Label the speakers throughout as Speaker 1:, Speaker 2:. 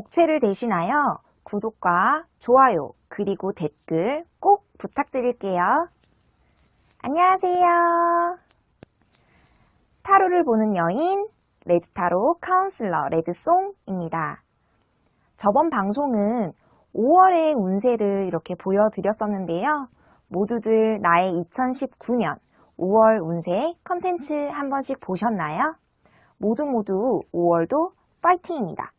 Speaker 1: 복채를 대신하여 구독과 좋아요 그리고 댓글 꼭 부탁드릴게요. 안녕하세요. 타로를 보는 여인 레드타로 카운슬러 레드송입니다. 저번 방송은 5월의 운세를 이렇게 보여드렸었는데요. 모두들 나의 2019년 5월 운세 컨텐츠 한 번씩 보셨나요? 모두 모두 5월도 파이팅입니다.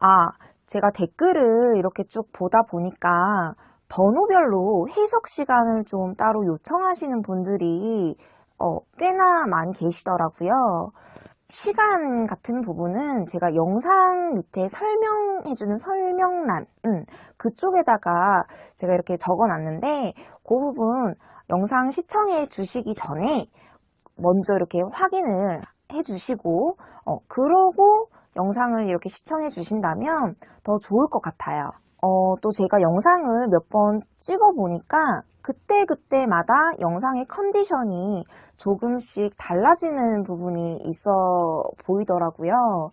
Speaker 1: 아, 제가 댓글을 이렇게 쭉 보다 보니까 번호별로 해석 시간을 좀 따로 요청하시는 분들이 어, 꽤나 많이 계시더라고요. 시간 같은 부분은 제가 영상 밑에 설명해주는 설명란 음, 그쪽에다가 제가 이렇게 적어놨는데 그 부분 영상 시청해 주시기 전에 먼저 이렇게 확인을 해주시고 어, 그러고 영상을 이렇게 시청해 주신다면 더 좋을 것 같아요. 어, 또 제가 영상을 몇 번 찍어 보니까 그때그때마다 영상의 컨디션이 조금씩 달라지는 부분이 있어 보이더라고요.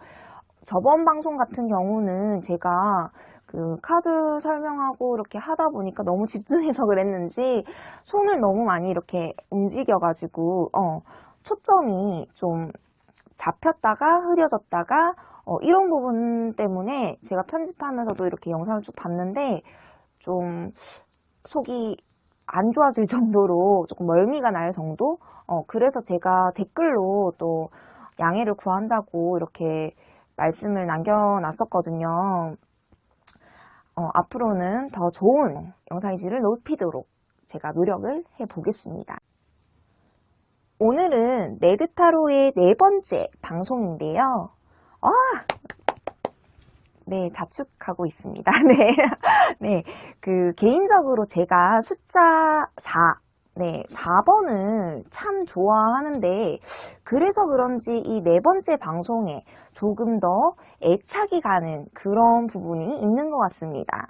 Speaker 1: 저번 방송 같은 경우는 제가 그 카드 설명하고 이렇게 하다 보니까 너무 집중해서 그랬는지 손을 너무 많이 이렇게 움직여가지고 어, 초점이 좀 잡혔다가 흐려졌다가 어, 이런 부분 때문에 제가 편집하면서도 이렇게 영상을 쭉 봤는데 좀 속이 안 좋아질 정도로 조금 멀미가 날 정도? 어, 그래서 제가 댓글로 또 양해를 구한다고 이렇게 말씀을 남겨놨었거든요. 어, 앞으로는 더 좋은 영상의 질을 높이도록 제가 노력을 해보겠습니다. 오늘은 레드타로의 네 번째 방송인데요. 아! 네, 자축하고 있습니다. 네. 네. 그, 개인적으로 제가 숫자 4, 네, 4번을 참 좋아하는데, 그래서 그런지 이 네 번째 방송에 조금 더 애착이 가는 그런 부분이 있는 것 같습니다.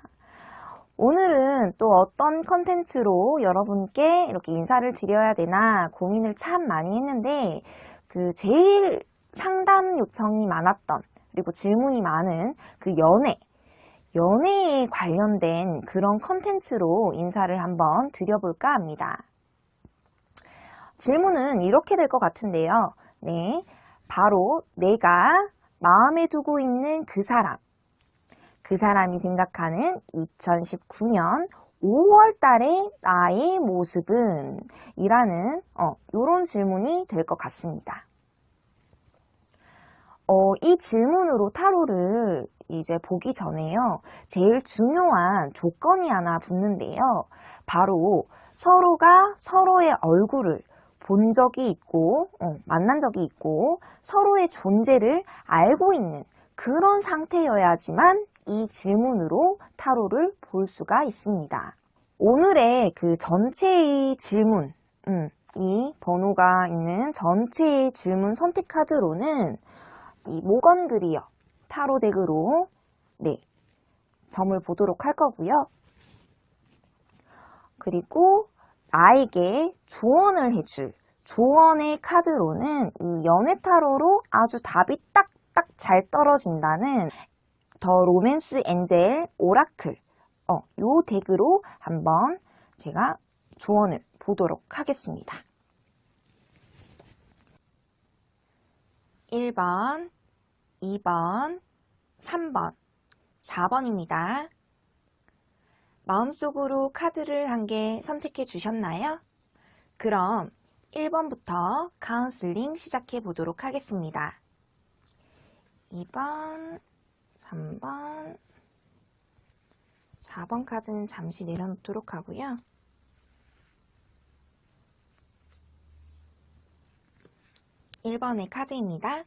Speaker 1: 오늘은 또 어떤 컨텐츠로 여러분께 이렇게 인사를 드려야 되나 고민을 참 많이 했는데, 그, 제일 상담 요청이 많았던, 그리고 질문이 많은 그 연애, 연애에 관련된 그런 컨텐츠로 인사를 한번 드려볼까 합니다. 질문은 이렇게 될 것 같은데요. 네, 바로 내가 마음에 두고 있는 그 사람, 그 사람이 생각하는 2019년 5월 달의 나의 모습은? 이라는 어, 이런 질문이 될 것 같습니다. 어, 이 질문으로 타로를 이제 보기 전에요. 제일 중요한 조건이 하나 붙는데요. 바로 서로가 서로의 얼굴을 본 적이 있고, 어, 만난 적이 있고, 서로의 존재를 알고 있는 그런 상태여야지만 이 질문으로 타로를 볼 수가 있습니다. 오늘의 그 전체의 질문, 음, 이 번호가 있는 전체의 질문 선택 카드로는 이 모건 그리어 타로 deck으로 네 점을 보도록 할 거고요. 그리고 나에게 조언을 해줄 조언의 카드로는 이 연애 타로로 아주 답이 딱딱 잘 떨어진다는 The Romance Angel Oracle 어, 요 deck으로 한번 제가 조언을 보도록 하겠습니다. 1번 2번, 3번, 4번입니다. 마음속으로 카드를 한 개 선택해 주셨나요? 그럼 1번부터 카운슬링 시작해 보도록 하겠습니다. 2번, 3번, 4번 카드는 잠시 내려놓도록 하고요. 1번의 카드입니다.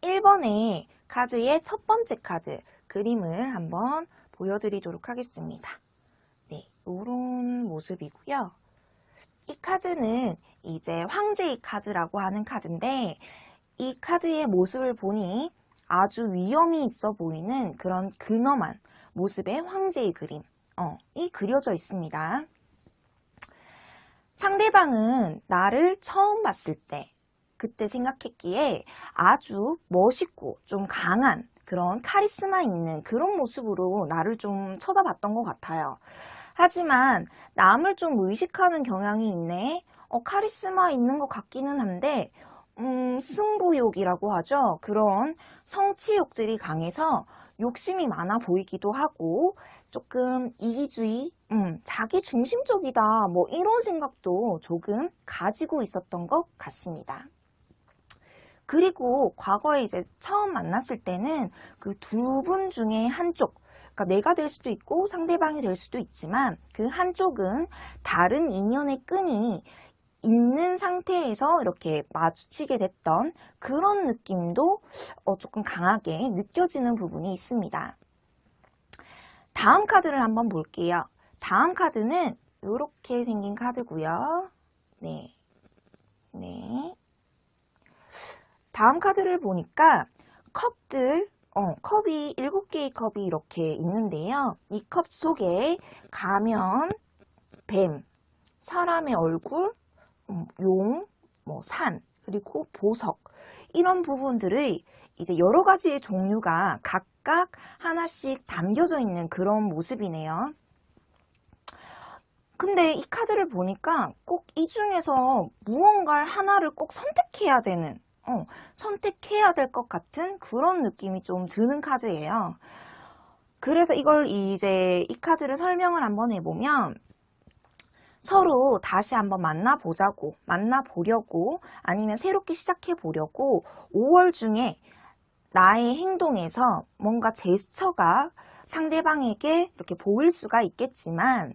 Speaker 1: 1번의 카드의 첫 번째 카드 그림을 한번 보여드리도록 하겠습니다. 네, 이런 모습이고요. 이 카드는 이제 황제의 카드라고 하는 카드인데 이 카드의 모습을 보니 아주 위엄이 있어 보이는 그런 근엄한 모습의 황제의 그림 어, 이 그려져 있습니다. 상대방은 나를 처음 봤을 때 그때 생각했기에 아주 멋있고 좀 강한 그런 카리스마 있는 그런 모습으로 나를 좀 쳐다봤던 것 같아요. 하지만 남을 좀 의식하는 경향이 있네. 어, 카리스마 있는 것 같기는 한데 음, 승부욕이라고 하죠. 그런 성취욕들이 강해서 욕심이 많아 보이기도 하고 조금 이기주의, 음, 자기 중심적이다 뭐 이런 생각도 조금 가지고 있었던 것 같습니다. 그리고 과거에 이제 처음 만났을 때는 그 두 분 중에 한쪽, 그러니까 내가 될 수도 있고 상대방이 될 수도 있지만 그 한쪽은 다른 인연의 끈이 있는 상태에서 이렇게 마주치게 됐던 그런 느낌도 어, 조금 강하게 느껴지는 부분이 있습니다. 다음 카드를 한번 볼게요. 다음 카드는 이렇게 생긴 카드고요. 네. 네. 다음 카드를 보니까 컵들, 어, 컵이 7개의 컵이 이렇게 있는데요. 이 컵 속에 가면, 뱀, 사람의 얼굴, 음, 용, 뭐 산, 그리고 보석 이런 부분들의 이제 여러 가지의 종류가 각각 하나씩 담겨져 있는 그런 모습이네요. 근데 이 카드를 보니까 꼭 이 중에서 무언가를 하나를 꼭 선택해야 되는 어, 선택해야 될 것 같은 그런 느낌이 좀 드는 카드예요. 그래서 이걸 이제 이 카드를 설명을 한번 해보면 서로 다시 한번 만나보자고 만나보려고 아니면 새롭게 시작해보려고 5월 중에 나의 행동에서 뭔가 제스처가 상대방에게 이렇게 보일 수가 있겠지만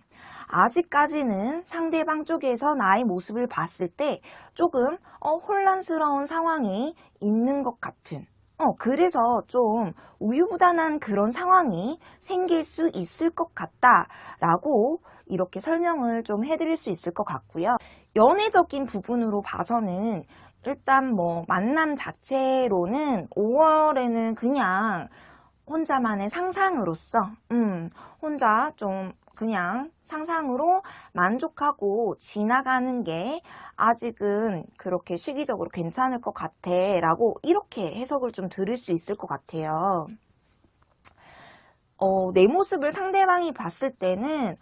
Speaker 1: 아직까지는 상대방 쪽에서 나의 모습을 봤을 때 조금 어, 혼란스러운 상황이 있는 것 같은 어, 그래서 좀 우유부단한 그런 상황이 생길 수 있을 것 같다 라고 이렇게 설명을 좀 해드릴 수 있을 것 같고요. 연애적인 부분으로 봐서는 일단 뭐 만남 자체로는 5월에는 그냥 혼자만의 상상으로서 음, 혼자 좀 그냥 상상으로 만족하고 지나가는 게 아직은 그렇게 시기적으로 괜찮을 것 같아 라고 이렇게 해석을 좀 들을 수 있을 것 같아요. 어, 내 모습을 상대방이 봤을 때는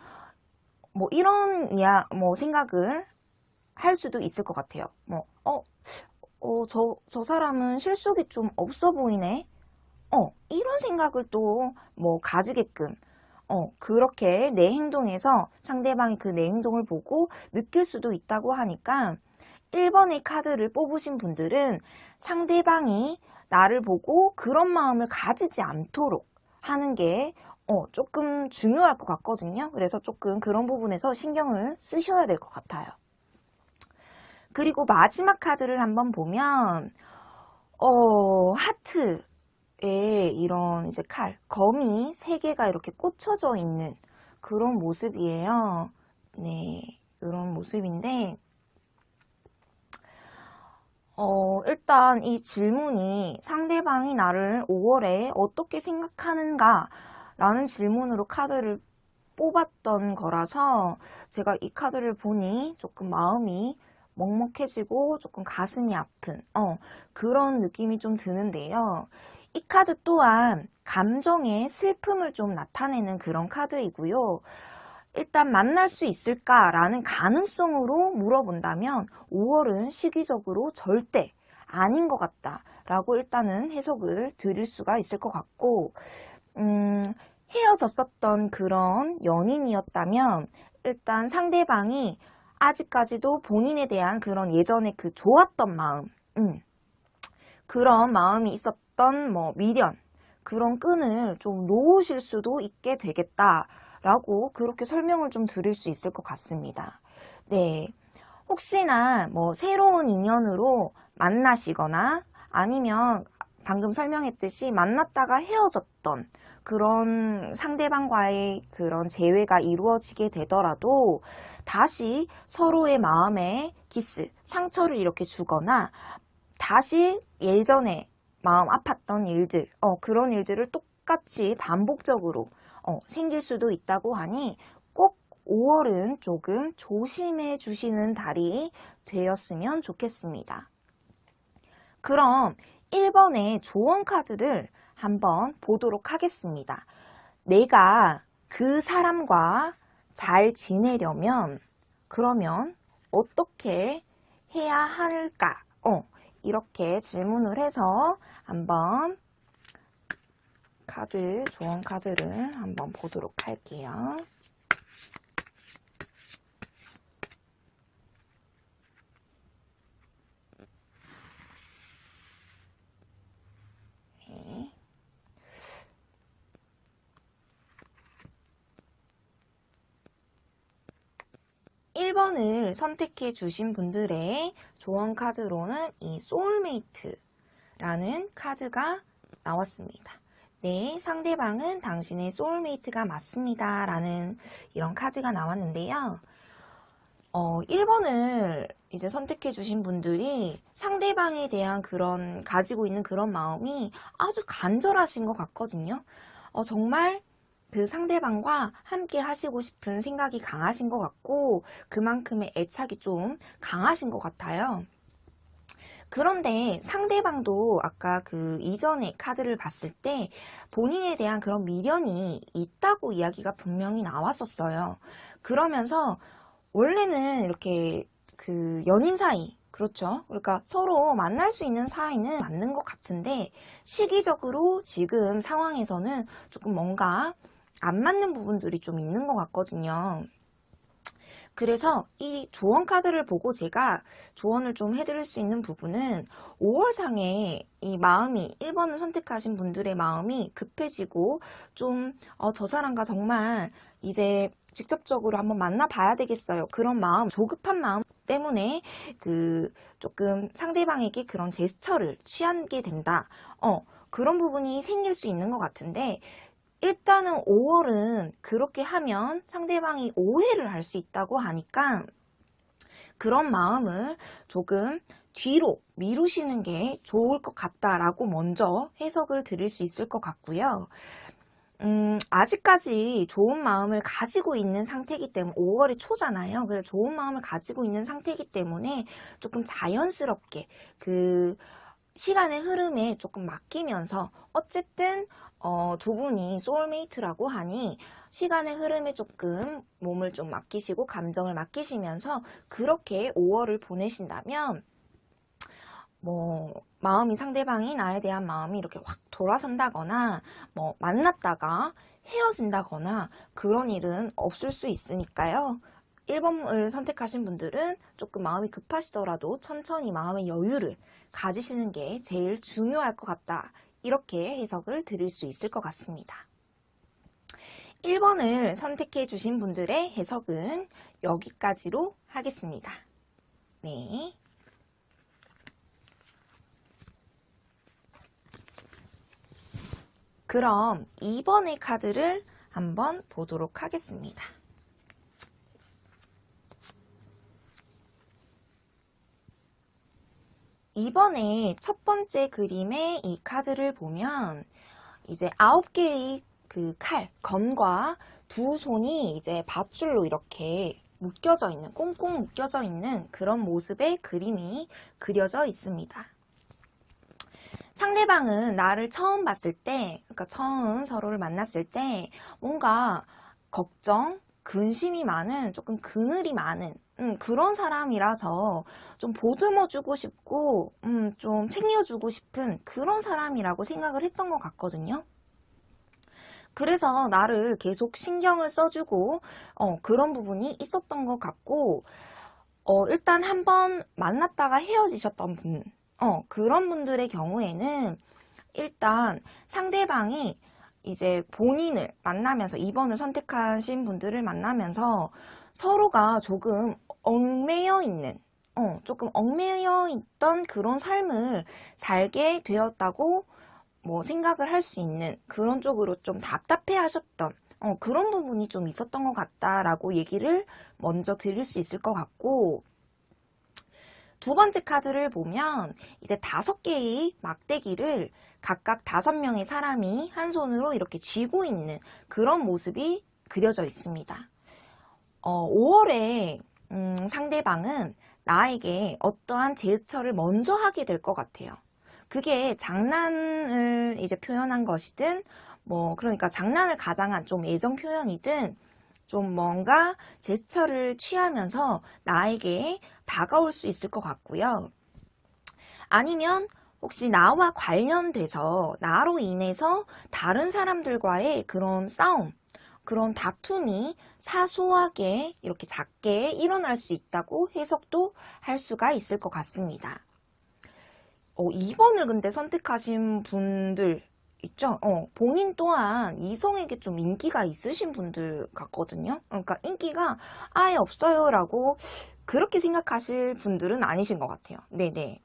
Speaker 1: 뭐 이런 이야 뭐 생각을 할 수도 있을 것 같아요. 뭐, 어, 어, 저, 저 사람은 실속이 좀 없어 보이네. 어, 이런 생각을 또 뭐 가지게끔 어, 그렇게 내 행동에서 상대방이 그 내 행동을 보고 느낄 수도 있다고 하니까 1번의 카드를 뽑으신 분들은 상대방이 나를 보고 그런 마음을 가지지 않도록 하는 게 어, 조금 중요할 것 같거든요. 그래서 조금 그런 부분에서 신경을 쓰셔야 될 것 같아요. 그리고 마지막 카드를 한번 보면 어, 하트 에 이런 이제 칼, 검이 세 개가 이렇게 꽂혀져 있는 그런 모습이에요. 네, 이런 모습인데 어, 일단 이 질문이 상대방이 나를 5월에 어떻게 생각하는가 라는 질문으로 카드를 뽑았던 거라서 제가 이 카드를 보니 조금 마음이 먹먹해지고 조금 가슴이 아픈 어, 그런 느낌이 좀 드는데요. 이 카드 또한 감정의 슬픔을 좀 나타내는 그런 카드이고요. 일단 만날 수 있을까라는 가능성으로 물어본다면 5월은 시기적으로 절대 아닌 것 같다 라고 일단은 해석을 드릴 수가 있을 것 같고 음, 헤어졌었던 그런 연인이었다면 일단 상대방이 아직까지도 본인에 대한 그런 예전에 그 좋았던 마음 음, 그런 마음이 있었 어떤 뭐 미련 그런 끈을 좀 놓으실 수도 있게 되겠다 라고 그렇게 설명을 좀 드릴 수 있을 것 같습니다. 네. 혹시나 뭐 새로운 인연으로 만나시거나 아니면 방금 설명했듯이 만났다가 헤어졌던 그런 상대방과의 그런 재회가 이루어지게 되더라도 다시 서로의 마음에 기스, 상처를 이렇게 주거나 다시 예전에 마음 아팠던 일들 어, 그런 일들을 똑같이 반복적으로 어, 생길 수도 있다고 하니 꼭 5월은 조금 조심해 주시는 달이 되었으면 좋겠습니다. 그럼 1번의 조언 카드를 한번 보도록 하겠습니다. 내가 그 사람과 잘 지내려면 그러면 어떻게 해야 할까? 어, 이렇게 질문을 해서 한번 카드, 조언 카드를 한번 보도록 할게요. 1번을 선택해 주신 분들의 조언 카드로는 이 소울메이트라는 카드가 나왔습니다. 네, 상대방은 당신의 소울메이트가 맞습니다. 라는 이런 카드가 나왔는데요. 어, 1번을 이제 선택해 주신 분들이 상대방에 대한 그런, 가지고 있는 그런 마음이 아주 간절하신 것 같거든요. 어, 정말 그 상대방과 함께 하시고 싶은 생각이 강하신 것 같고 그만큼의 애착이 좀 강하신 것 같아요. 그런데 상대방도 아까 그 이전의 카드를 봤을 때 본인에 대한 그런 미련이 있다고 이야기가 분명히 나왔었어요. 그러면서 원래는 이렇게 그 연인 사이 그렇죠. 그러니까 서로 만날 수 있는 사이는 맞는 것 같은데 시기적으로 지금 상황에서는 조금 뭔가 안 맞는 부분들이 좀 있는 것 같거든요. 그래서 이 조언 카드를 보고 제가 조언을 좀 해드릴 수 있는 부분은 5월상에 이 마음이 1번을 선택하신 분들의 마음이 급해지고 좀 저 사람과 정말 이제 직접적으로 한번 만나봐야 되겠어요. 그런 마음, 조급한 마음 때문에 그 조금 상대방에게 그런 제스처를 취하게 된다. 어, 그런 부분이 생길 수 있는 것 같은데 일단은 5월은 그렇게 하면 상대방이 오해를 할 수 있다고 하니까 그런 마음을 조금 뒤로 미루시는 게 좋을 것 같다라고 먼저 해석을 드릴 수 있을 것 같고요. 음, 아직까지 좋은 마음을 가지고 있는 상태이기 때문에 5월이 초잖아요. 그래서 좋은 마음을 가지고 있는 상태이기 때문에 조금 자연스럽게 그 시간의 흐름에 조금 맡기면서 어쨌든 어, 두 분이 소울메이트라고 하니 시간의 흐름에 조금 몸을 좀 맡기시고 감정을 맡기시면서 그렇게 5월을 보내신다면 뭐 마음이 상대방이 나에 대한 마음이 이렇게 확 돌아선다거나 뭐 만났다가 헤어진다거나 그런 일은 없을 수 있으니까요. 1번을 선택하신 분들은 조금 마음이 급하시더라도 천천히 마음의 여유를 가지시는 게 제일 중요할 것 같다. 이렇게 해석을 드릴 수 있을 것 같습니다. 1번을 선택해 주신 분들의 해석은 여기까지로 하겠습니다. 네. 그럼 2번의 카드를 한번 보도록 하겠습니다. 이번에 첫 번째 그림의 이 카드를 보면 이제 아홉 개의 그 칼, 검과 두 손이 이제 밧줄로 이렇게 묶여져 있는, 꽁꽁 묶여져 있는 그런 모습의 그림이 그려져 있습니다. 상대방은 나를 처음 봤을 때, 그러니까 처음 서로를 만났을 때 뭔가 걱정, 근심이 많은, 조금 그늘이 많은 음, 그런 사람이라서 좀 보듬어주고 싶고 음, 좀 챙겨주고 싶은 그런 사람이라고 생각을 했던 것 같거든요. 그래서 나를 계속 신경을 써주고 어, 그런 부분이 있었던 것 같고 어, 일단 한번 만났다가 헤어지셨던 분 어, 그런 분들의 경우에는 일단 상대방이 이제 본인을 만나면서 2번을 선택하신 분들을 만나면서 서로가 조금 얽매여 있는 어, 조금 얽매여 있던 그런 삶을 살게 되었다고 뭐 생각을 할 수 있는 그런 쪽으로 좀 답답해 하셨던 어, 그런 부분이 좀 있었던 것 같다라고 얘기를 먼저 드릴 수 있을 것 같고 두 번째 카드를 보면 이제 다섯 개의 막대기를 각각 다섯 명의 사람이 한 손으로 이렇게 쥐고 있는 그런 모습이 그려져 있습니다. 어, 5월에 음, 상대방은 나에게 어떠한 제스처를 먼저 하게 될 것 같아요. 그게 장난을 이제 표현한 것이든 뭐 그러니까 장난을 가장한 좀 애정 표현이든 좀 뭔가 제스처를 취하면서 나에게 다가올 수 있을 것 같고요. 아니면 혹시 나와 관련돼서 나로 인해서 다른 사람들과의 그런 싸움, 그런 다툼이 사소하게 이렇게 작게 일어날 수 있다고 해석도 할 수가 있을 것 같습니다. 어, 2번을 근데 선택하신 분들 있죠? 어, 본인 또한 이성에게 좀 인기가 있으신 분들 같거든요. 그러니까 인기가 아예 없어요 라고 그렇게 생각하실 분들은 아니신 것 같아요. 네네.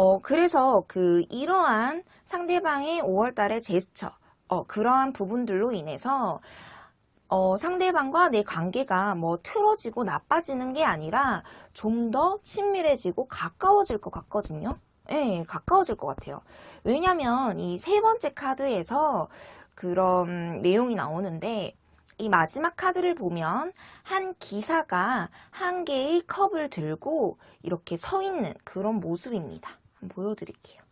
Speaker 1: 어, 그래서 그 이러한 상대방의 5월달의 제스처, 어, 그러한 부분들로 인해서 어, 상대방과 내 관계가 뭐 틀어지고 나빠지는 게 아니라 좀 더 친밀해지고 가까워질 것 같거든요. 예, 가까워질 것 같아요. 왜냐면 이 세 번째 카드에서 그런 내용이 나오는데 이 마지막 카드를 보면 한 기사가 한 개의 컵을 들고 이렇게 서 있는 그런 모습입니다. 보여드릴게요.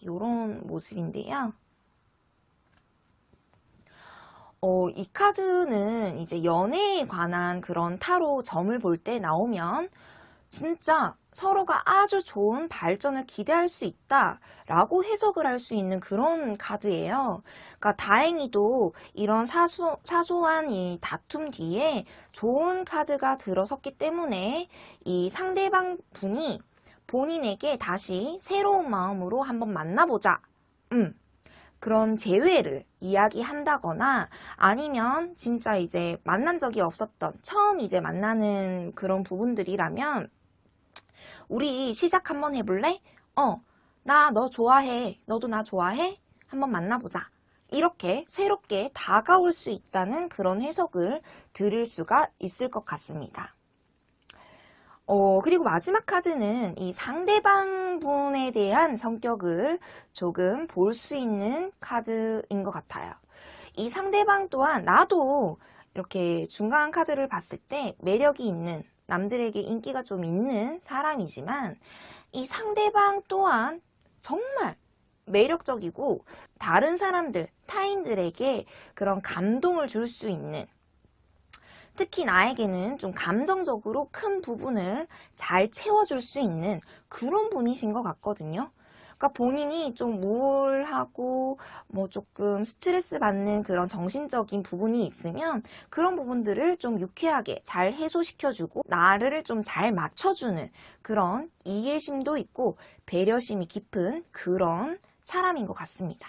Speaker 1: 이런 모습인데요. 어, 이 카드는 이제 연애에 관한 그런 타로 점을 볼 때 나오면 진짜 서로가 아주 좋은 발전을 기대할 수 있다 라고 해석을 할 수 있는 그런 카드예요. 그러니까 다행히도 이런 사소, 사소한 이 다툼 뒤에 좋은 카드가 들어섰기 때문에 이 상대방 분이 본인에게 다시 새로운 마음으로 한번 만나보자. 음, 그런 재회를 이야기한다거나 아니면 진짜 이제 만난 적이 없었던 처음 이제 만나는 그런 부분들이라면 우리 시작 한번 해볼래? 어, 나 너 좋아해. 너도 나 좋아해? 한번 만나보자. 이렇게 새롭게 다가올 수 있다는 그런 해석을 드릴 수가 있을 것 같습니다. 어, 그리고 마지막 카드는 이 상대방 분에 대한 성격을 조금 볼 수 있는 카드인 것 같아요. 이 상대방 또한 나도 이렇게 중간 카드를 봤을 때 매력이 있는 남들에게 인기가 좀 있는 사람이지만 이 상대방 또한 정말 매력적이고 다른 사람들, 타인들에게 그런 감동을 줄 수 있는 특히 나에게는 좀 감정적으로 큰 부분을 잘 채워줄 수 있는 그런 분이신 것 같거든요. 그러니까 본인이 좀 우울하고 뭐 조금 스트레스 받는 그런 정신적인 부분이 있으면 그런 부분들을 좀 유쾌하게 잘 해소시켜주고 나를 좀 잘 맞춰주는 그런 이해심도 있고 배려심이 깊은 그런 사람인 것 같습니다.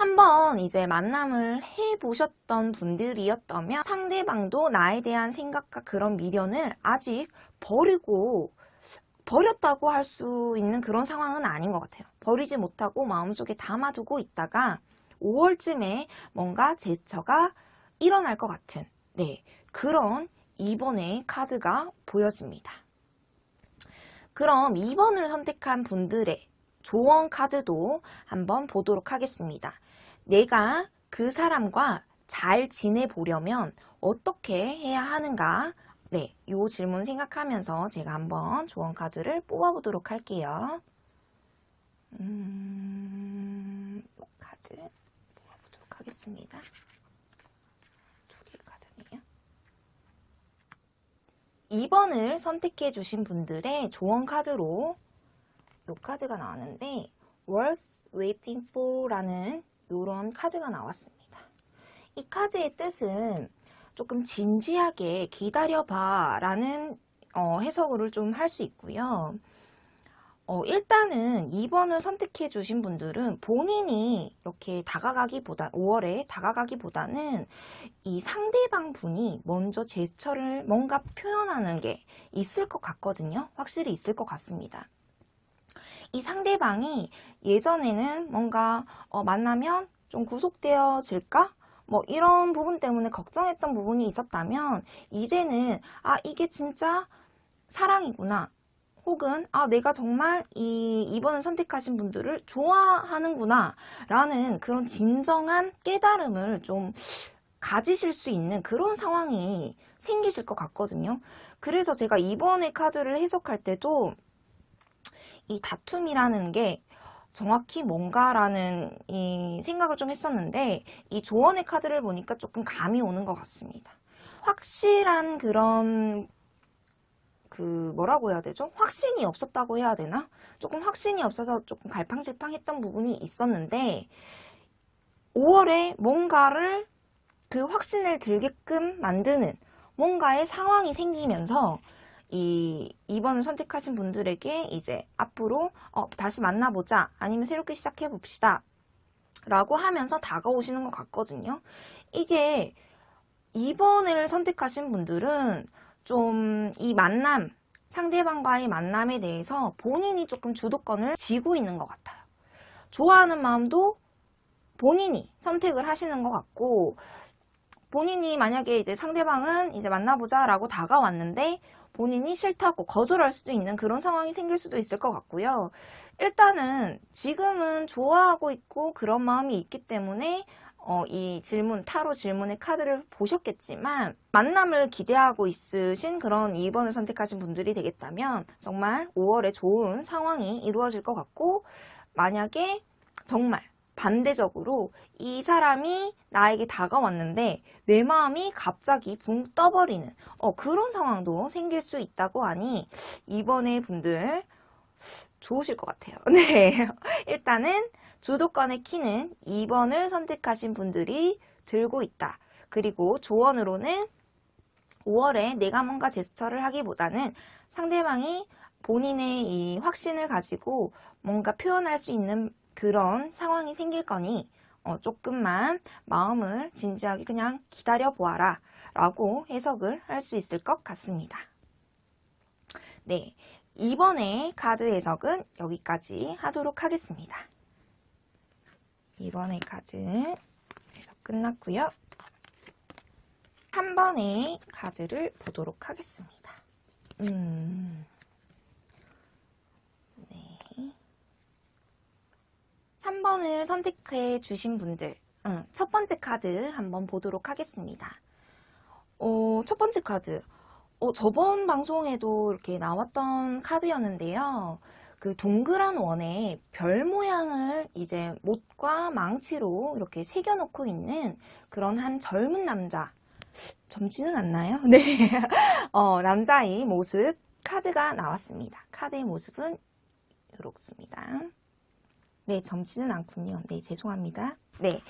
Speaker 1: 한번 이제 만남을 해보셨던 분들이었다면 상대방도 나에 대한 생각과 그런 미련을 아직 버리고 버렸다고 할 수 있는 그런 상황은 아닌 것 같아요. 버리지 못하고 마음속에 담아두고 있다가 5월쯤에 뭔가 제스처가 일어날 것 같은 네 그런 2번의 카드가 보여집니다. 그럼 2번을 선택한 분들의 조언 카드도 한번 보도록 하겠습니다. 내가 그 사람과 잘 지내보려면 어떻게 해야 하는가 네, 이 질문 생각하면서 제가 한번 조언 카드를 뽑아보도록 할게요. 음, 이 카드 뽑아보도록 하겠습니다. 두 개의 카드네요. 2번을 선택해 주신 분들의 조언 카드로 이 카드가 나왔는데 worth waiting for 라는 이런 카드가 나왔습니다. 이 카드의 뜻은 조금 진지하게 기다려봐 라는 어, 해석을 좀 할 수 있고요. 어, 일단은 2번을 선택해 주신 분들은 본인이 이렇게 다가가기보다 5월에 다가가기보다는 이 상대방 분이 먼저 제스처를 뭔가 표현하는 게 있을 것 같거든요. 확실히 있을 것 같습니다. 이 상대방이 예전에는 뭔가 어, 만나면 좀 구속되어질까? 뭐 이런 부분 때문에 걱정했던 부분이 있었다면 이제는 아 이게 진짜 사랑이구나 혹은 아 내가 정말 이 2번을 선택하신 분들을 좋아하는구나 라는 그런 진정한 깨달음을 좀 가지실 수 있는 그런 상황이 생기실 것 같거든요. 그래서 제가 이번에 카드를 해석할 때도 이 다툼이라는 게 정확히 뭔가라는 이 생각을 좀 했었는데 이 조언의 카드를 보니까 조금 감이 오는 것 같습니다. 확실한 그런 그 뭐라고 해야 되죠? 확신이 없었다고 해야 되나? 조금 확신이 없어서 조금 갈팡질팡했던 부분이 있었는데 5월에 뭔가를 그 확신을 들게끔 만드는 뭔가의 상황이 생기면서 이 2번을 선택하신 분들에게 이제 앞으로 어, 다시 만나보자 아니면 새롭게 시작해 봅시다 라고 하면서 다가오시는 것 같거든요. 이게 2번을 선택하신 분들은 좀 이 만남, 상대방과의 만남에 대해서 본인이 조금 주도권을 쥐고 있는 것 같아요. 좋아하는 마음도 본인이 선택을 하시는 것 같고 본인이 만약에 이제 상대방은 이제 만나보자 라고 다가왔는데 본인이 싫다고 거절할 수도 있는 그런 상황이 생길 수도 있을 것 같고요. 일단은 지금은 좋아하고 있고 그런 마음이 있기 때문에 어, 이 질문, 타로 질문의 카드를 보셨겠지만 만남을 기대하고 있으신 그런 2번을 선택하신 분들이 되겠다면 정말 5월에 좋은 상황이 이루어질 것 같고 만약에 정말 반대적으로 이 사람이 나에게 다가왔는데 내 마음이 갑자기 붕 떠버리는 어, 그런 상황도 생길 수 있다고 하니 이번에 분들 좋으실 것 같아요. 네, 일단은 주도권의 키는 2번을 선택하신 분들이 들고 있다. 그리고 조언으로는 5월에 내가 뭔가 제스처를 하기보다는 상대방이 본인의 이 확신을 가지고 뭔가 표현할 수 있는 그런 상황이 생길 거니 어, 조금만 마음을 진지하게 그냥 기다려 보아라 라고 해석을 할 수 있을 것 같습니다. 네, 이번에 카드 해석은 여기까지 하도록 하겠습니다. 이번에 카드 해석 끝났고요. 3번의 카드를 보도록 하겠습니다. 음... 3번을 선택해 주신 분들 응, 첫 번째 카드 한번 보도록 하겠습니다. 어, 첫 번째 카드 어, 저번 방송에도 이렇게 나왔던 카드였는데요. 그 동그란 원에 별 모양을 이제 못과 망치로 이렇게 새겨놓고 있는 그런 한 젊은 남자 젊지는 않나요? 네, 어, 남자의 모습 카드가 나왔습니다. 카드의 모습은 이렇습니다. 네, 점치는 않군요. 네, 죄송합니다. 네.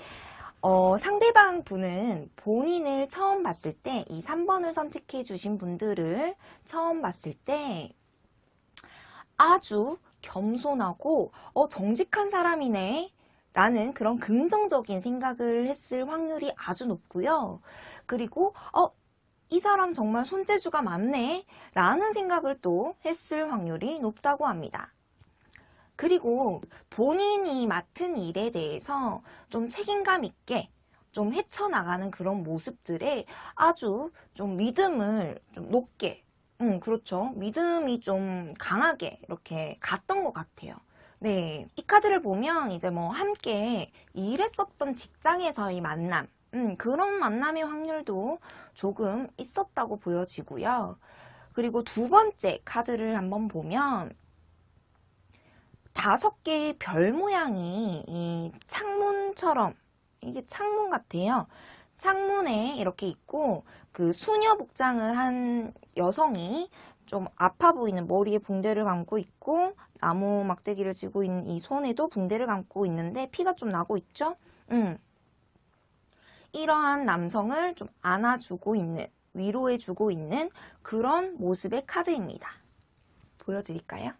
Speaker 1: 어, 상대방 분은 본인을 처음 봤을 때, 이 3번을 선택해 주신 분들을 처음 봤을 때 아주 겸손하고, 어, 정직한 사람이네. 라는 그런 긍정적인 생각을 했을 확률이 아주 높고요. 그리고, 어, 이 사람 정말 손재주가 많네. 라는 생각을 또 했을 확률이 높다고 합니다. 그리고 본인이 맡은 일에 대해서 좀 책임감 있게 좀 헤쳐나가는 그런 모습들에 아주 좀 믿음을 좀 높게 음 그렇죠. 믿음이 좀 강하게 이렇게 갔던 것 같아요. 네, 이 카드를 보면 이제 뭐 함께 일했었던 직장에서의 만남 음, 그런 만남의 확률도 조금 있었다고 보여지고요. 그리고 두 번째 카드를 한번 보면 다섯 개의 별 모양이 이 창문처럼 이게 창문 같아요. 창문에 이렇게 있고 그 수녀 복장을 한 여성이 좀 아파 보이는 머리에 붕대를 감고 있고 나무 막대기를 쥐고 있는 이 손에도 붕대를 감고 있는데 피가 좀 나고 있죠? 음. 이러한 남성을 좀 안아주고 있는 위로해주고 있는 그런 모습의 카드입니다. 보여드릴까요?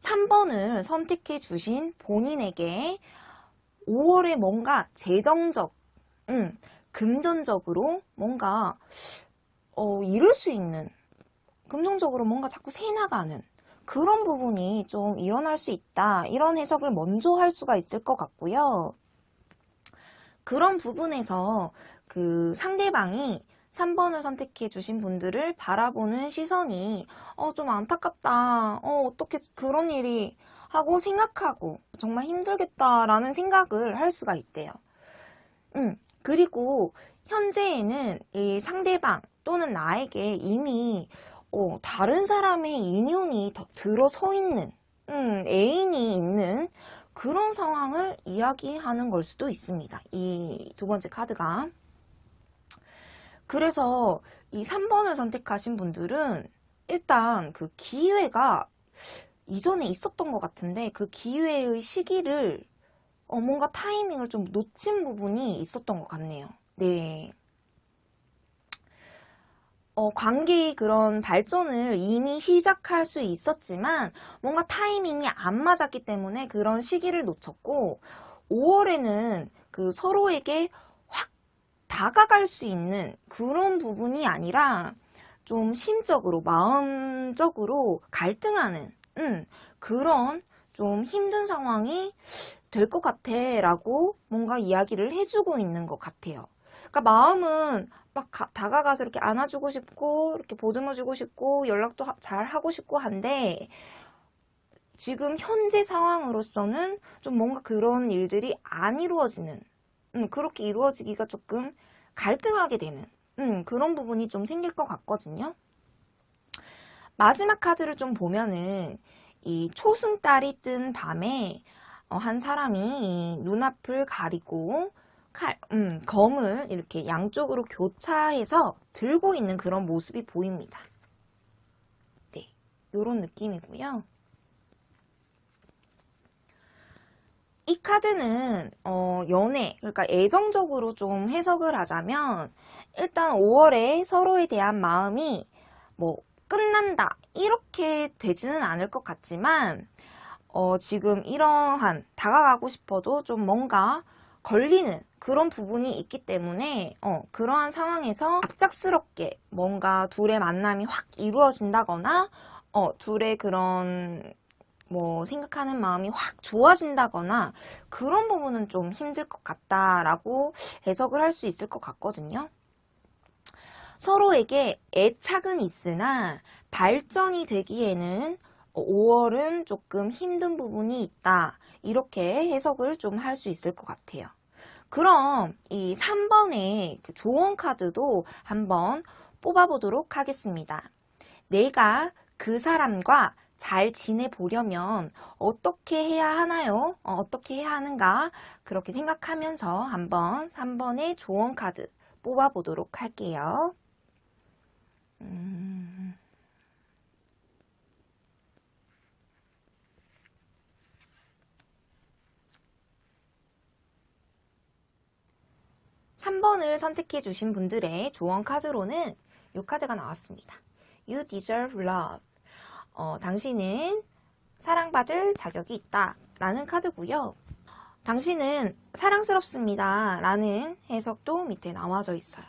Speaker 1: 3번을 선택해 주신 본인에게 5월에 뭔가 재정적, 음, 금전적으로 뭔가 어, 이룰 수 있는 금전적으로 뭔가 자꾸 새나가는 그런 부분이 좀 일어날 수 있다. 이런 해석을 먼저 할 수가 있을 것 같고요. 그런 부분에서 그 상대방이 3번을 선택해 주신 분들을 바라보는 시선이 어, 좀 안타깝다. 어, 어떻게 그런 일이 하고 생각하고 정말 힘들겠다라는 생각을 할 수가 있대요. 음, 그리고 현재에는 이 상대방 또는 나에게 이미 어, 다른 사람의 인연이 더 들어서 있는 음, 애인이 있는 그런 상황을 이야기하는 걸 수도 있습니다. 이 두 번째 카드가. 그래서 이 3번을 선택하신 분들은 일단 그 기회가 이전에 있었던 것 같은데 그 기회의 시기를 어, 뭔가 타이밍을 좀 놓친 부분이 있었던 것 같네요. 네. 어, 관계의 그런 발전을 이미 시작할 수 있었지만 뭔가 타이밍이 안 맞았기 때문에 그런 시기를 놓쳤고 5월에는 그 서로에게 확 다가갈 수 있는 그런 부분이 아니라 좀 심적으로 마음적으로 갈등하는 음, 그런 좀 힘든 상황이 될 것 같아 라고 뭔가 이야기를 해주고 있는 것 같아요. 그러니까 마음은 막 가- 다가가서 이렇게 안아주고 싶고 이렇게 보듬어주고 싶고 연락도 하- 잘 하고 싶고 한데 지금 현재 상황으로서는 좀 뭔가 그런 일들이 안 이루어지는 음, 그렇게 이루어지기가 조금 갈등하게 되는 음, 그런 부분이 좀 생길 것 같거든요. 마지막 카드를 좀 보면은 이 초승달이 뜬 밤에 어, 한 사람이 이 눈앞을 가리고 칼, 음, 검을 이렇게 양쪽으로 교차해서 들고 있는 그런 모습이 보입니다. 네, 요런 느낌이고요. 이 카드는 어, 연애, 그러니까 애정적으로 좀 해석을 하자면 일단 5월에 서로에 대한 마음이 뭐 끝난다 이렇게 되지는 않을 것 같지만 어, 지금 이러한 다가가고 싶어도 좀 뭔가 걸리는 그런 부분이 있기 때문에 어, 그러한 상황에서 갑작스럽게 뭔가 둘의 만남이 확 이루어진다거나 어, 둘의 그런 뭐 생각하는 마음이 확 좋아진다거나 그런 부분은 좀 힘들 것 같다라고 해석을 할 수 있을 것 같거든요. 서로에게 애착은 있으나 발전이 되기에는 5월은 조금 힘든 부분이 있다. 이렇게 해석을 좀 할 수 있을 것 같아요. 그럼 이 3번의 그 조언 카드도 한번 뽑아보도록 하겠습니다. 내가 그 사람과 잘 지내보려면 어떻게 해야 하나요? 어, 떻게 해야 하는가? 그렇게 생각하면서 한번 3번의 조언 카드 뽑아보도록 할게요. 음... 3번을 선택해 주신 분들의 조언 카드로는 이 카드가 나왔습니다. You deserve love. 어, 당신은 사랑받을 자격이 있다 라는 카드고요. 당신은 사랑스럽습니다 라는 해석도 밑에 나와져 있어요.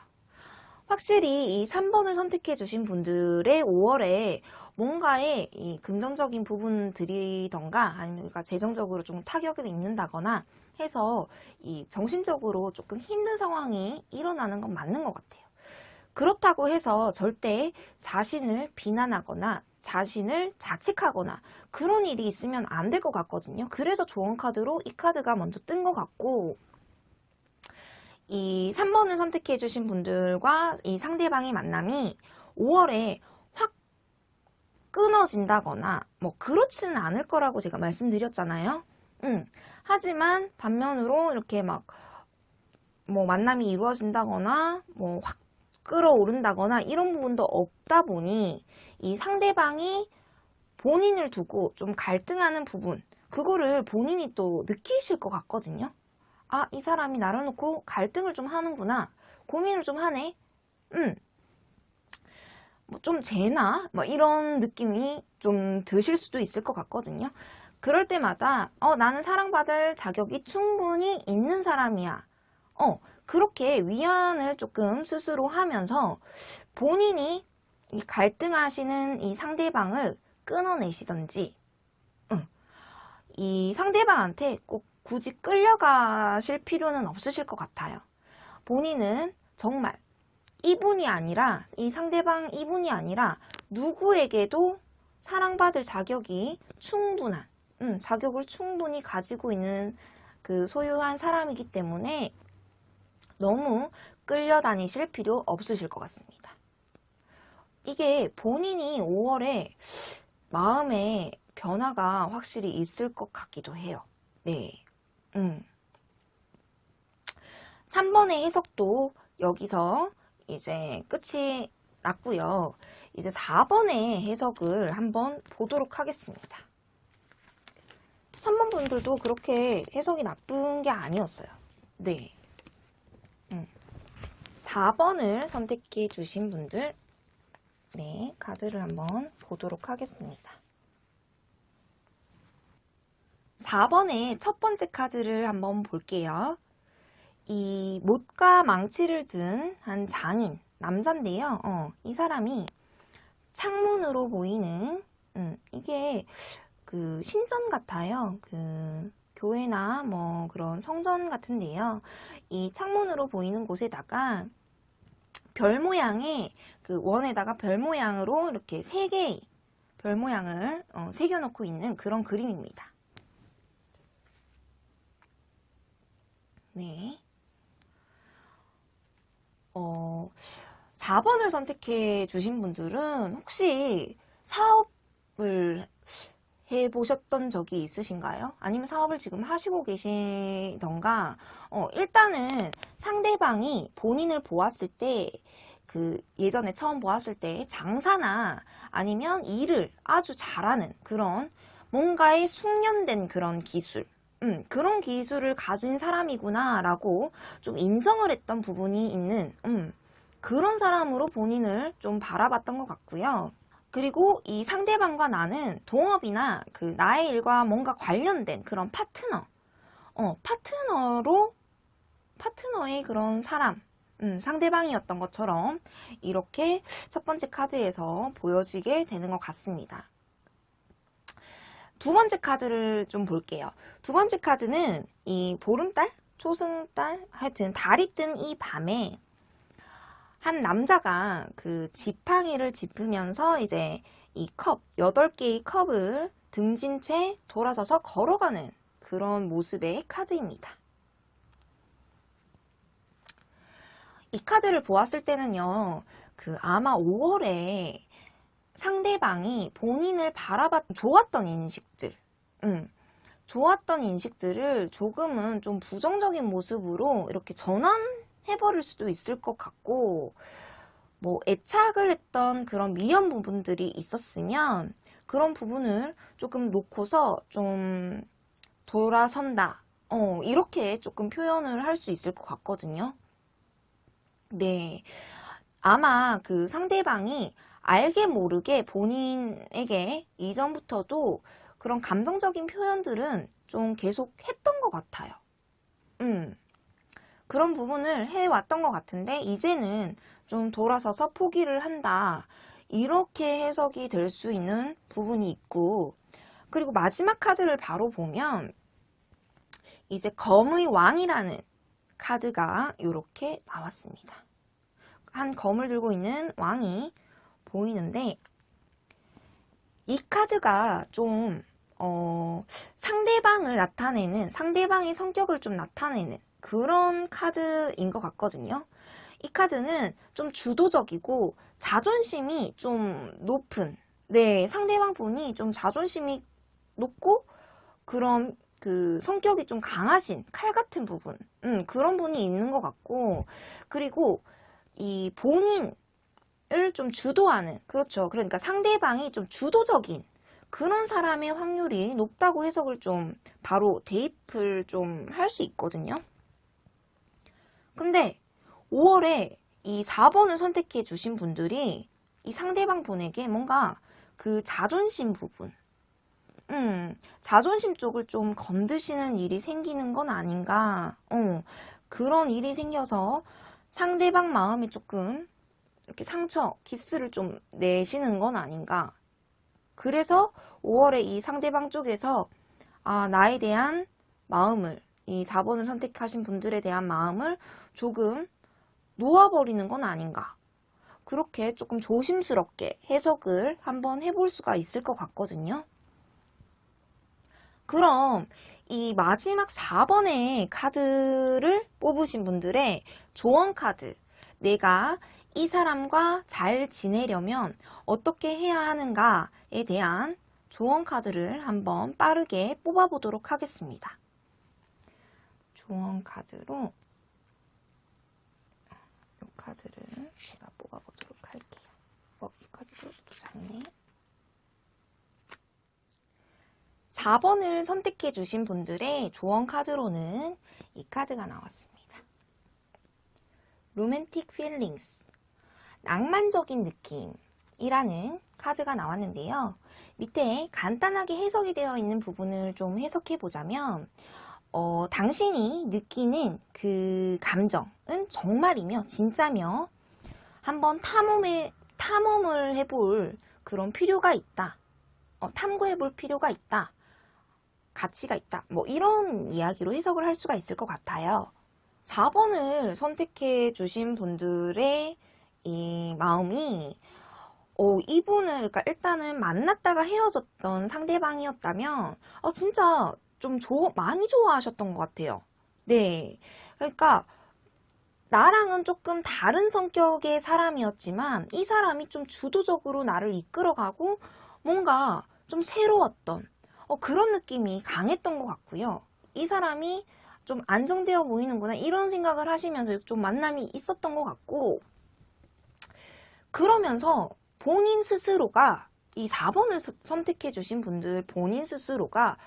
Speaker 1: 확실히 이 3번을 선택해 주신 분들의 5월에 뭔가의 이 금전적인 부분들이던가 아니면 그러니까 재정적으로 좀 타격을 입는다거나 해서 이 정신적으로 조금 힘든 상황이 일어나는 건 맞는 것 같아요. 그렇다고 해서 절대 자신을 비난하거나 자신을 자책하거나 그런 일이 있으면 안 될 것 같거든요. 그래서 조언 카드로 이 카드가 먼저 뜬 것 같고 이 3번을 선택해 주신 분들과 이 상대방의 만남이 5월에 확 끊어진다거나 뭐 그렇지는 않을 거라고 제가 말씀드렸잖아요. 음, 하지만 반면으로 이렇게 막 뭐 만남이 이루어진다거나 뭐 확 끌어오른다거나 이런 부분도 없다 보니 이 상대방이 본인을 두고 좀 갈등하는 부분 그거를 본인이 또 느끼실 것 같거든요. 아, 이 사람이 나를 놓고 갈등을 좀 하는구나. 고민을 좀 하네. 음. 뭐 좀 재나? 뭐 이런 느낌이 좀 드실 수도 있을 것 같거든요. 그럴 때마다 어, 나는 사랑받을 자격이 충분히 있는 사람이야. 어, 그렇게 위안을 조금 스스로 하면서 본인이 이 갈등하시는 이 상대방을 끊어내시던지 응. 이 상대방한테 꼭 굳이 끌려가실 필요는 없으실 것 같아요. 본인은 정말 이분이 아니라 이 상대방 이분이 아니라 누구에게도 사랑받을 자격이 충분한 음, 자격을 충분히 가지고 있는 그 소유한 사람이기 때문에 너무 끌려다니실 필요 없으실 것 같습니다. 이게 본인이 5월에 마음의 변화가 확실히 있을 것 같기도 해요. 네. 음. 3번의 해석도 여기서 이제 끝이 났고요. 이제 4번의 해석을 한번 보도록 하겠습니다. 3번 분들도 그렇게 해석이 나쁜 게 아니었어요. 네. 음. 4번을 선택해 주신 분들 네, 카드를 한번 보도록 하겠습니다. 4번의 첫 번째 카드를 한번 볼게요. 이 못과 망치를 든 한 장인, 남잔데요. 어, 이 사람이 창문으로 보이는, 음, 이게 그 신전 같아요. 그 교회나 뭐 그런 성전 같은데요. 이 창문으로 보이는 곳에다가 별 모양의 그 원에다가 별 모양으로 이렇게 세 개의 별 모양을 어, 새겨놓고 있는 그런 그림입니다. 네. 어, 4번을 선택해 주신 분들은 혹시 사업을 해보셨던 적이 있으신가요? 아니면 사업을 지금 하시고 계시던가, 어, 일단은 상대방이 본인을 보았을 때, 그 예전에 처음 보았을 때 장사나 아니면 일을 아주 잘하는 그런 뭔가에 숙련된 그런 기술, 음, 그런 기술을 가진 사람이구나 라고 좀 인정을 했던 부분이 있는 음, 그런 사람으로 본인을 좀 바라봤던 것 같고요. 그리고 이 상대방과 나는 동업이나 그 나의 일과 뭔가 관련된 그런 파트너, 어, 파트너로, 파트너의 그런 사람, 음, 상대방이었던 것처럼 이렇게 첫 번째 카드에서 보여지게 되는 것 같습니다. 두 번째 카드를 좀 볼게요. 두 번째 카드는 이 보름달? 초승달? 하여튼 달이 뜬 이 밤에 한 남자가 그 지팡이를 짚으면서 이제 이 컵, 8개의 컵을 등진 채 돌아서서 걸어가는 그런 모습의 카드입니다. 이 카드를 보았을 때는요, 그 아마 5월에 상대방이 본인을 바라봤, 좋았던 인식들, 음, 좋았던 인식들을 조금은 좀 부정적인 모습으로 이렇게 전환 해버릴 수도 있을 것 같고, 뭐 애착을 했던 그런 미련 부분들이 있었으면 그런 부분을 조금 놓고서 좀 돌아선다. 어, 이렇게 조금 표현을 할 수 있을 것 같거든요. 네. 아마 그 상대방이 알게 모르게 본인에게 이전부터도 그런 감정적인 표현들은 좀 계속 했던 것 같아요. 음. 그런 부분을 해왔던 것 같은데 이제는 좀 돌아서서 포기를 한다. 이렇게 해석이 될 수 있는 부분이 있고 그리고 마지막 카드를 바로 보면 이제 검의 왕이라는 카드가 이렇게 나왔습니다. 한 검을 들고 있는 왕이 보이는데 이 카드가 좀 어, 상대방을 나타내는 상대방의 성격을 좀 나타내는 그런 카드인 것 같거든요. 이 카드는 좀 주도적이고 자존심이 좀 높은 네 상대방 분이 좀 자존심이 높고 그런 그 성격이 좀 강하신 칼 같은 부분 음, 그런 분이 있는 것 같고 그리고 이 본인 을 좀 주도하는 그렇죠 그러니까 상대방이 좀 주도적인 그런 사람의 확률이 높다고 해석을 좀 바로 대입을 좀 할 수 있거든요 근데 5월에 이 4번을 선택해 주신 분들이 이 상대방 분에게 뭔가 그 자존심 부분 음, 자존심 쪽을 좀 건드시는 일이 생기는 건 아닌가. 어, 그런 일이 생겨서 상대방 마음에 조금 이렇게 상처, 기스를 좀 내시는 건 아닌가. 그래서 5월에 이 상대방 쪽에서 아, 나에 대한 마음을, 이 4번을 선택하신 분들에 대한 마음을 조금 놓아버리는 건 아닌가. 그렇게 조금 조심스럽게 해석을 한번 해볼 수가 있을 것 같거든요. 그럼 이 마지막 4번의 카드를 뽑으신 분들의 조언 카드 내가 이 사람과 잘 지내려면 어떻게 해야 하는가에 대한 조언 카드를 한번 빠르게 뽑아보도록 하겠습니다. 조언 카드로 이 카드를 제가 뽑아보도록 할게요. 어, 이 카드도 또 작네. 4번을 선택해 주신 분들의 조언 카드로는 이 카드가 나왔습니다. Romantic Feelings 낭만적인 느낌이라는 카드가 나왔는데요. 밑에 간단하게 해석이 되어 있는 부분을 좀 해석해 보자면 어, 당신이 느끼는 그 감정은 정말이며 진짜며 한번 탐험에, 탐험을 해볼 그런 필요가 있다. 어, 탐구해 볼 필요가 있다. 가치가 있다. 뭐 이런 이야기로 해석을 할 수가 있을 것 같아요. 4번을 선택해 주신 분들의 이 마음이 어, 이분을 그러니까 일단은 만났다가 헤어졌던 상대방이었다면 어, 진짜 좀 조, 많이 좋아하셨던 것 같아요. 네. 그러니까 나랑은 조금 다른 성격의 사람이었지만 이 사람이 좀 주도적으로 나를 이끌어가고 뭔가 좀 새로웠던 어, 그런 느낌이 강했던 것 같고요. 이 사람이 좀 안정되어 보이는구나 이런 생각을 하시면서 좀 만남이 있었던 것 같고 그러면서 본인 스스로가 이 4번을 선택해 주신 분들 본인 스스로가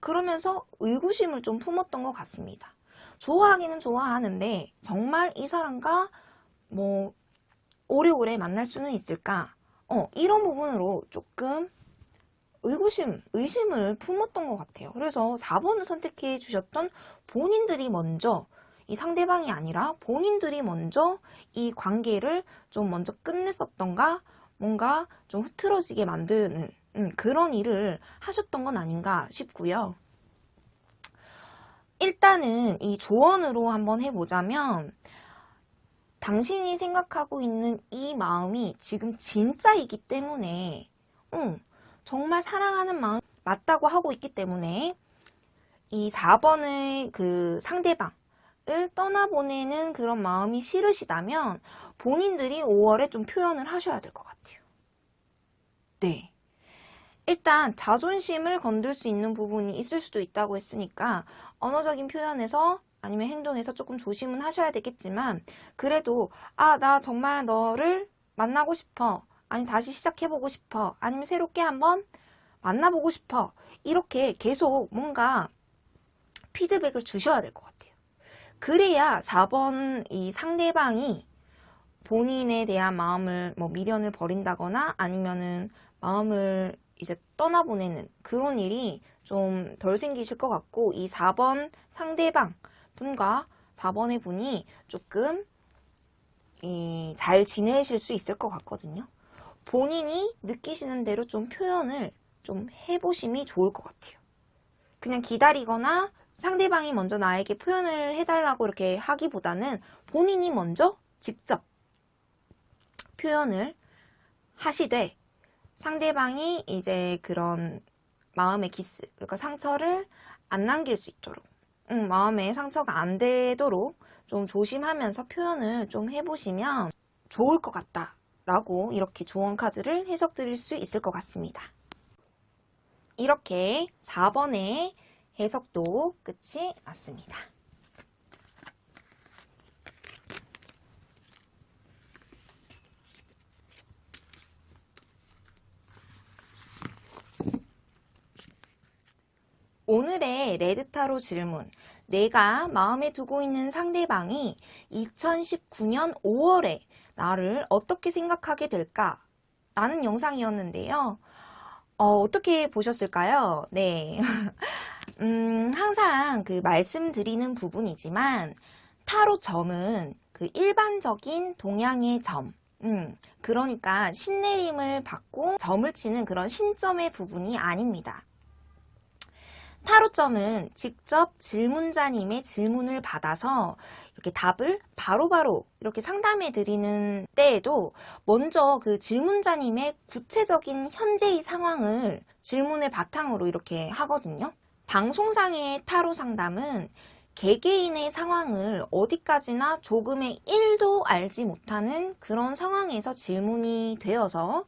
Speaker 1: 그러면서 의구심을 좀 품었던 것 같습니다. 좋아하기는 좋아하는데 정말 이 사람과 뭐 오래오래 만날 수는 있을까? 어, 이런 부분으로 조금 의구심, 의심을 품었던 것 같아요. 그래서 4번을 선택해 주셨던 본인들이 먼저 이 상대방이 아니라 본인들이 먼저 이 관계를 좀 먼저 끝냈었던가 뭔가 좀 흐트러지게 만드는 음, 그런 일을 하셨던 건 아닌가 싶고요. 일단은 이 조언으로 한번 해보자면 당신이 생각하고 있는 이 마음이 지금 진짜이기 때문에 음, 정말 사랑하는 마음 맞다고 하고 있기 때문에 이 4번의 그 상대방 을 떠나보내는 그런 마음이 싫으시다면 본인들이 5월에 좀 표현을 하셔야 될 것 같아요. 네. 일단 자존심을 건들 수 있는 부분이 있을 수도 있다고 했으니까 언어적인 표현에서 아니면 행동에서 조금 조심은 하셔야 되겠지만 그래도 아 나 정말 너를 만나고 싶어. 아니 다시 시작해보고 싶어. 아니면 새롭게 한번 만나보고 싶어. 이렇게 계속 뭔가 피드백을 주셔야 될 것 같아요. 그래야 4번 이 상대방이 본인에 대한 마음을 뭐 미련을 버린다거나 아니면은 마음을 이제 떠나보내는 그런 일이 좀 덜 생기실 것 같고 이 4번 상대방 분과 4번의 분이 조금 잘 지내실 수 있을 것 같거든요. 본인이 느끼시는 대로 좀 표현을 좀 해보심이 좋을 것 같아요. 그냥 기다리거나 상대방이 먼저 나에게 표현을 해달라고 이렇게 하기보다는 본인이 먼저 직접 표현을 하시되 상대방이 이제 그런 마음의 기스, 그러니까 상처를 안 남길 수 있도록 음, 마음에 상처가 안 되도록 좀 조심하면서 표현을 좀 해보시면 좋을 것 같다 라고 이렇게 조언 카드를 해석 드릴 수 있을 것 같습니다. 이렇게 4번의 해석도 끝이 났습니다. 오늘의 레드타로 질문 내가 마음에 두고 있는 상대방이 2019년 5월에 나를 어떻게 생각하게 될까? 라는 영상이었는데요. 어, 떻게 보셨을까요? 네. 음, 항상 그 말씀드리는 부분이지만 타로 점은 그 일반적인 동양의 점 음, 그러니까 신내림을 받고 점을 치는 그런 신점의 부분이 아닙니다. 타로점은 직접 질문자님의 질문을 받아서 이렇게 답을 바로 바로 이렇게 상담해 드리는 때에도 먼저 그 질문자님의 구체적인 현재의 상황을 질문의 바탕으로 이렇게 하거든요. 방송상의 타로 상담은 개개인의 상황을 어디까지나 조금의 1도 알지 못하는 그런 상황에서 질문이 되어서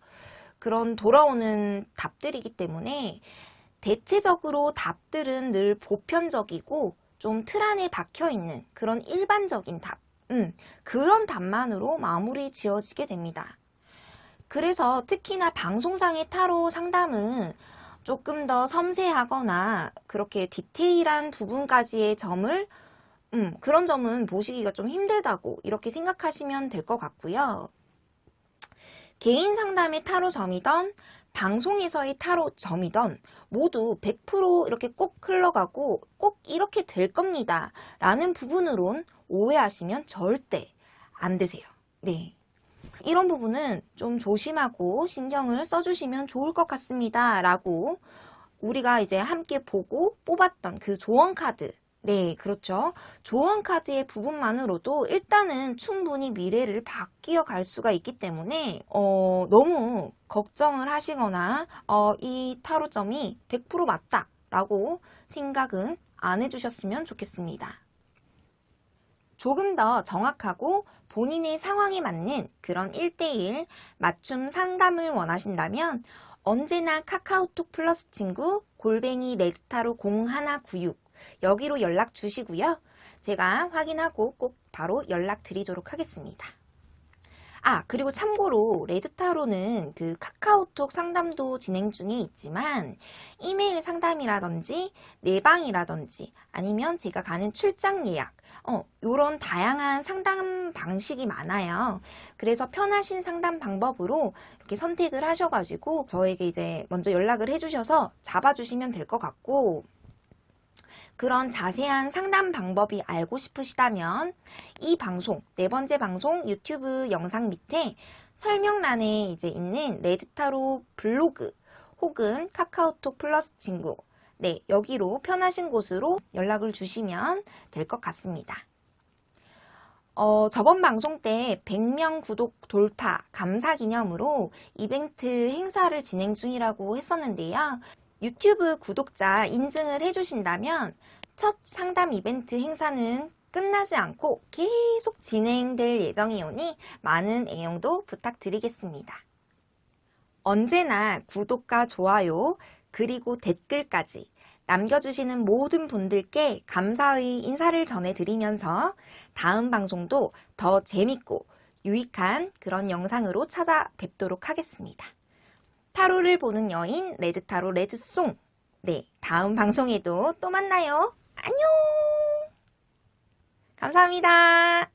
Speaker 1: 그런 돌아오는 답들이기 때문에 대체적으로 답들은 늘 보편적이고 좀 틀 안에 박혀 있는 그런 일반적인 답, 음, 그런 답만으로 마무리 지어지게 됩니다. 그래서 특히나 방송상의 타로 상담은 조금 더 섬세하거나 그렇게 디테일한 부분까지의 점을 음, 그런 점은 보시기가 좀 힘들다고 이렇게 생각하시면 될 것 같고요. 개인 상담의 타로 점이던 방송에서의 타로점이던 모두 100% 이렇게 꼭 흘러가고 꼭 이렇게 될 겁니다. 라는 부분으론 오해하시면 절대 안 되세요. 네. 이런 부분은 좀 조심하고 신경을 써주시면 좋을 것 같습니다. 라고 우리가 이제 함께 보고 뽑았던 그 조언 카드 네, 그렇죠. 조언 카드의 부분만으로도 일단은 충분히 미래를 바뀌어 갈 수가 있기 때문에 어, 너무 걱정을 하시거나 어, 이 타로점이 100% 맞다 라고 생각은 안 해주셨으면 좋겠습니다. 조금 더 정확하고 본인의 상황에 맞는 그런 1대1 맞춤 상담을 원하신다면 언제나 카카오톡 플러스 친구 골뱅이 레드타로 0196 여기로 연락 주시고요. 제가 확인하고 꼭 바로 연락 드리도록 하겠습니다. 아 그리고 참고로 레드타로는 그 카카오톡 상담도 진행 중에 있지만 이메일 상담이라든지 내방이라든지 아니면 제가 가는 출장 예약 어 요런 다양한 상담 방식이 많아요 그래서 편하신 상담 방법으로 이렇게 선택을 하셔가지고 저에게 이제 먼저 연락을 해주셔서 잡아주시면 될 것 같고 그런 자세한 상담 방법이 알고 싶으시다면 이 방송, 네 번째 방송 유튜브 영상 밑에 설명란에 이제 있는 레드타로 블로그 혹은 카카오톡 플러스 친구 네, 여기로 편하신 곳으로 연락을 주시면 될 것 같습니다. 어, 저번 방송 때 100명 구독 돌파 감사 기념으로 이벤트 행사를 진행 중이라고 했었는데요. 유튜브 구독자 인증을 해주신다면 첫 상담 이벤트 행사는 끝나지 않고 계속 진행될 예정이오니 많은 애용도 부탁드리겠습니다. 언제나 구독과 좋아요 그리고 댓글까지 남겨주시는 모든 분들께 감사의 인사를 전해드리면서 다음 방송도 더 재밌고 유익한 그런 영상으로 찾아뵙도록 하겠습니다. 타로를 보는 여인 레드타로 레드송 네 다음 방송에도 또 만나요. 안녕 감사합니다.